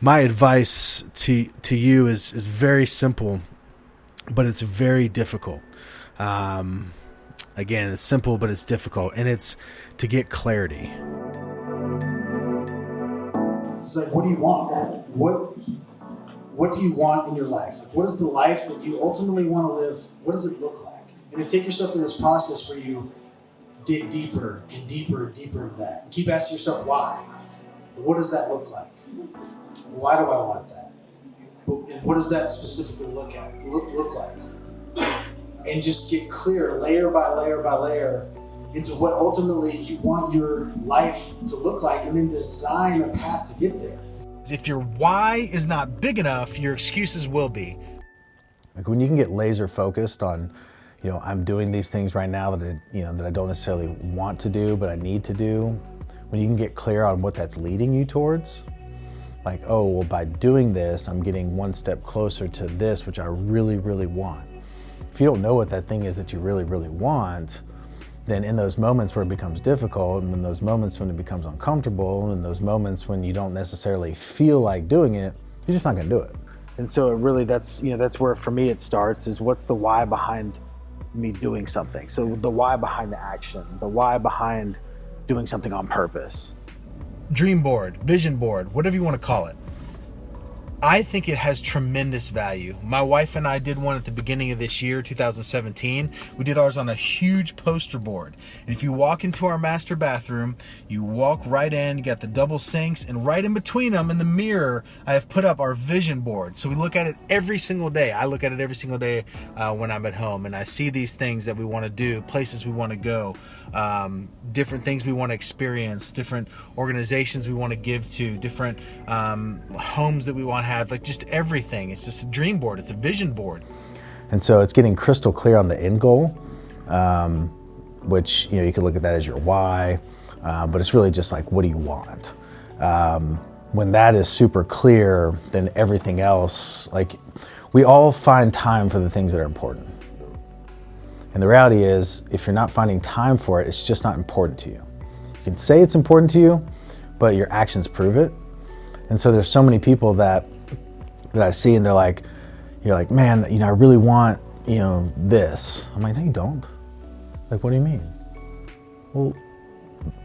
My advice to to you is is very simple, but it's very difficult. Um, again, it's simple, but it's difficult, and it's to get clarity. It's like, what do you want? What what do you want in your life? Like, what is the life that you ultimately want to live? What does it look like? And to take yourself through this process where you dig deeper and deeper and deeper into that. And keep asking yourself why. What does that look like? Why do I want that? And what does that specifically look at look, look like? And just get clear layer by layer by layer into what ultimately you want your life to look like and then design a path to get there. If your why is not big enough, your excuses will be. Like when you can get laser focused on, you know, I'm doing these things right now that I, you know, that I don't necessarily want to do, but I need to do. When you can get clear on what that's leading you towards, like, oh, well, by doing this, I'm getting one step closer to this, which I really, really want. If you don't know what that thing is that you really, really want, then in those moments where it becomes difficult and in those moments when it becomes uncomfortable and in those moments when you don't necessarily feel like doing it, you're just not gonna do it. And so it really, that's, you know, that's where for me it starts is what's the why behind me doing something. So the why behind the action, the why behind doing something on purpose. Dream board, vision board, whatever you want to call it. I think it has tremendous value. My wife and I did one at the beginning of this year, 2017. We did ours on a huge poster board. And if you walk into our master bathroom, you walk right in, you got the double sinks, and right in between them in the mirror, I have put up our vision board. So we look at it every single day. I look at it every single day uh, when I'm at home, and I see these things that we want to do, places we want to go, um, different things we want to experience, different organizations we want to give to, different um, homes that we want to have, like just everything. It's just a dream board. It's a vision board. And so it's getting crystal clear on the end goal, um, which, you know, you could look at that as your why, uh, but it's really just like, what do you want? Um, when that is super clear, then everything else, like we all find time for the things that are important. And the reality is, if you're not finding time for it, it's just not important to you. You can say it's important to you, but your actions prove it. And so there's so many people that that I see and they're like, you're like, man, you know, I really want, you know, this. I'm like, no, you don't. Like, what do you mean? Well,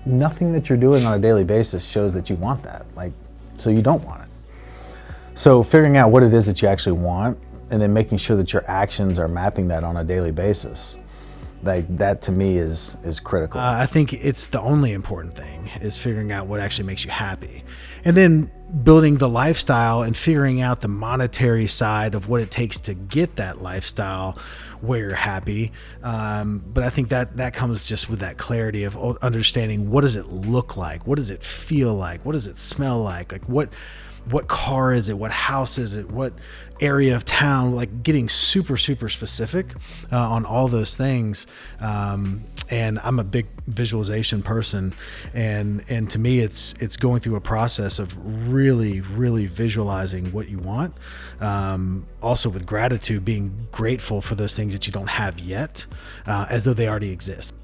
nothing that you're doing on a daily basis shows that you want that. Like, so you don't want it. So figuring out what it is that you actually want and then making sure that your actions are mapping that on a daily basis like that to me is is critical. Uh, i think it's the only important thing is figuring out what actually makes you happy. And then building the lifestyle and figuring out the monetary side of what it takes to get that lifestyle where you're happy. Um, but i think that that comes just with that clarity of understanding what does it look like? What does it feel like? What does it smell like? Like what what car is it? What house is it? What area of town? Like getting super super specific uh, on all those things. Um, and i'm a big visualization person. And and to me it's it's going through a process of really really visualizing what you want. Um, also with gratitude being grateful for those things that you don't have yet uh, as though they already exist